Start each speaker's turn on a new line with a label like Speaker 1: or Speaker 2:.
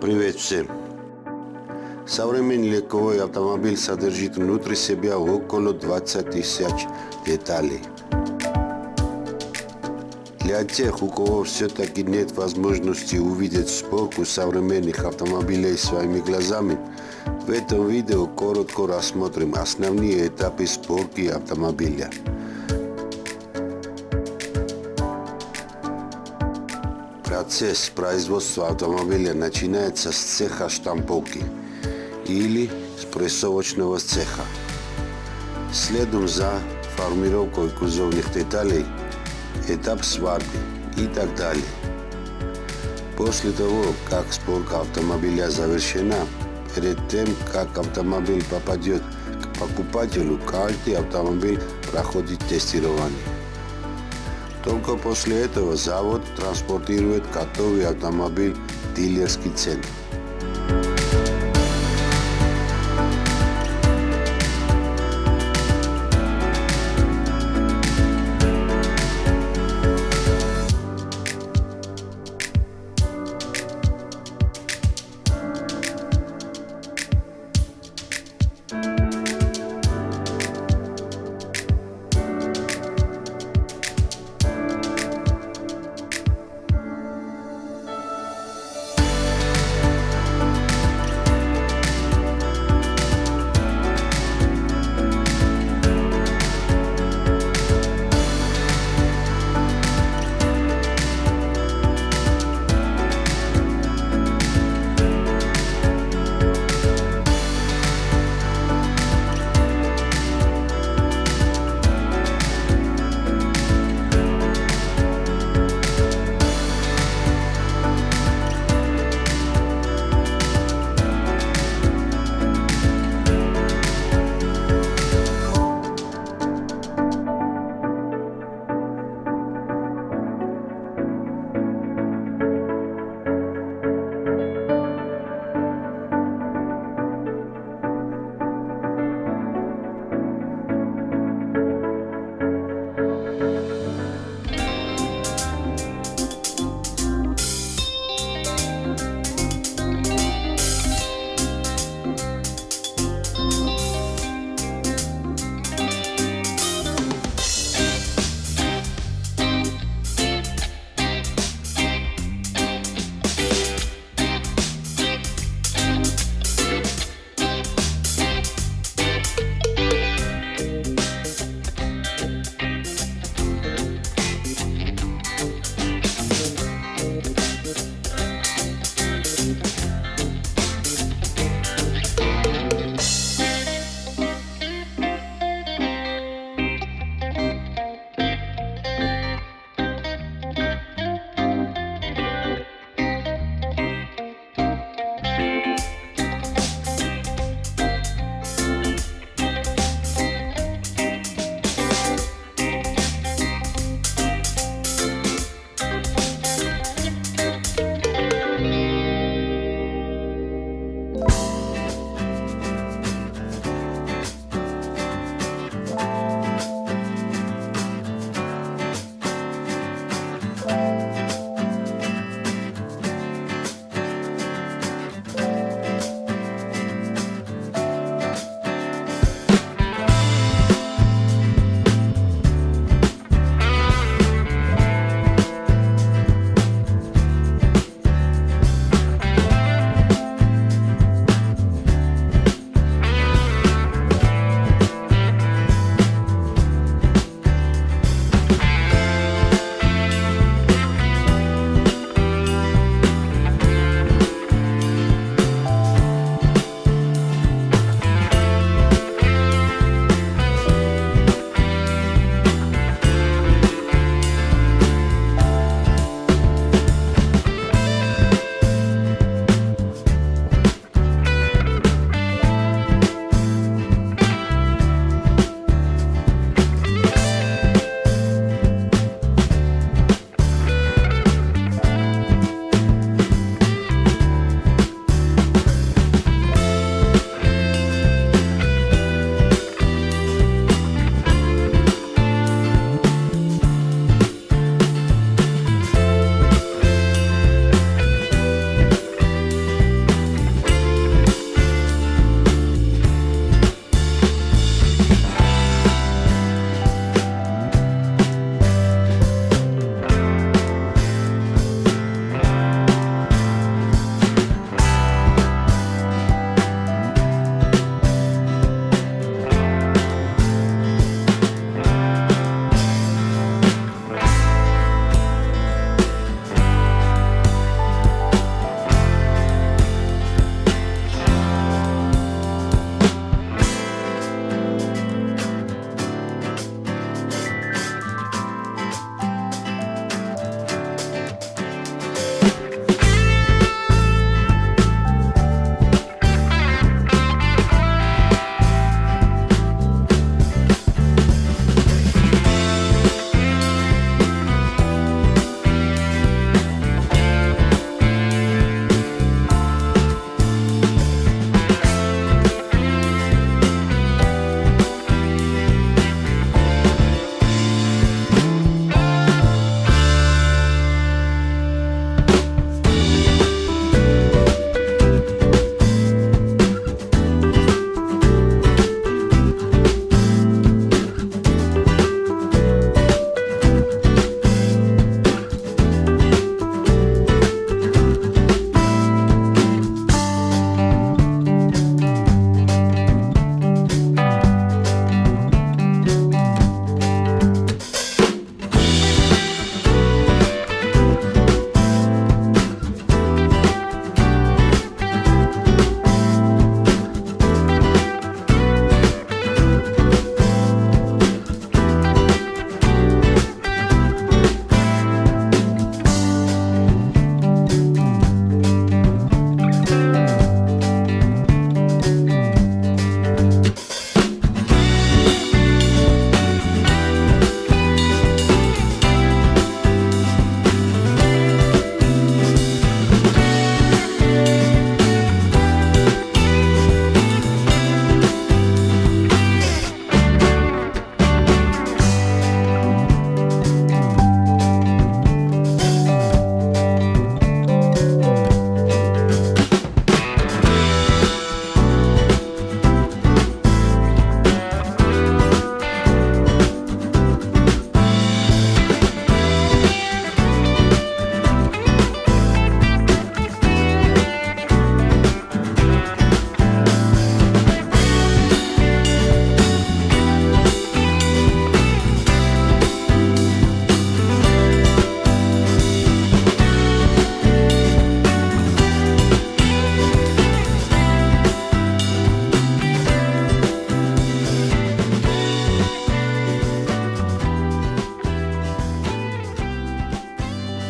Speaker 1: Привет всем! Современный легковой автомобиль содержит внутри себя около 20 тысяч деталей. Для тех, у кого все-таки нет возможности увидеть сборку современных автомобилей своими глазами, в этом видео коротко рассмотрим основные этапы сборки автомобиля. Процесс производства автомобиля начинается с цеха штамповки или с прессовочного цеха. Следом за формировкой кузовных деталей, этап сварки и так далее. После того, как сборка автомобиля завершена, перед тем, как автомобиль попадет к покупателю, каждый автомобиль проходит тестирование. Только после этого завод транспортирует готовый автомобиль в дилерский центр.